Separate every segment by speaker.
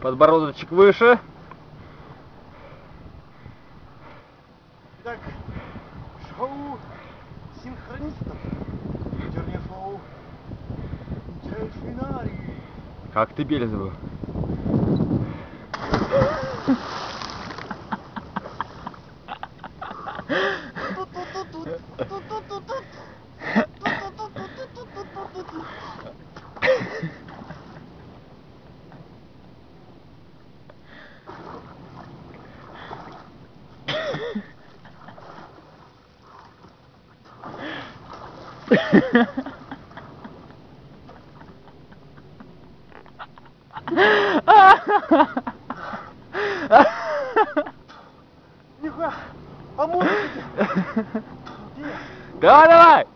Speaker 1: Подбородочек выше.
Speaker 2: Итак, шоу синхронистов. Вечернее шоу.
Speaker 1: Как ты Бельзеву?
Speaker 2: Нихуя, помогите!
Speaker 1: Давай, давай!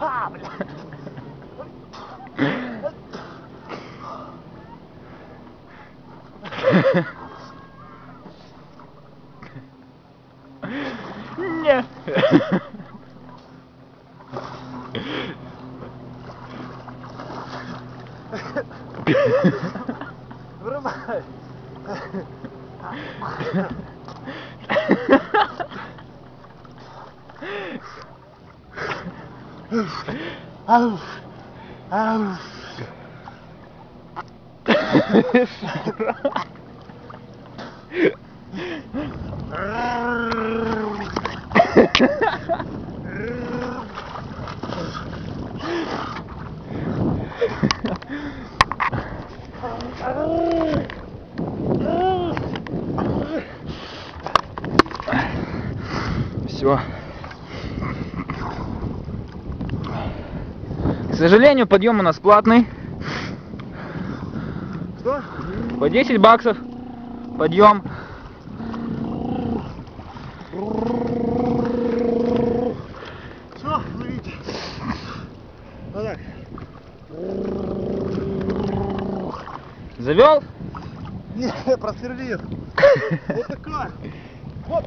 Speaker 2: А, бля.
Speaker 1: Нет.
Speaker 2: Вырубай. Ауф. Ауф.
Speaker 1: Все. К сожалению, подъем у нас платный.
Speaker 2: Что?
Speaker 1: По 10 баксов. Подъем.
Speaker 2: Все, ловите. Вот так.
Speaker 1: Завел?
Speaker 2: Не, просверлил. Вот такая. Вот.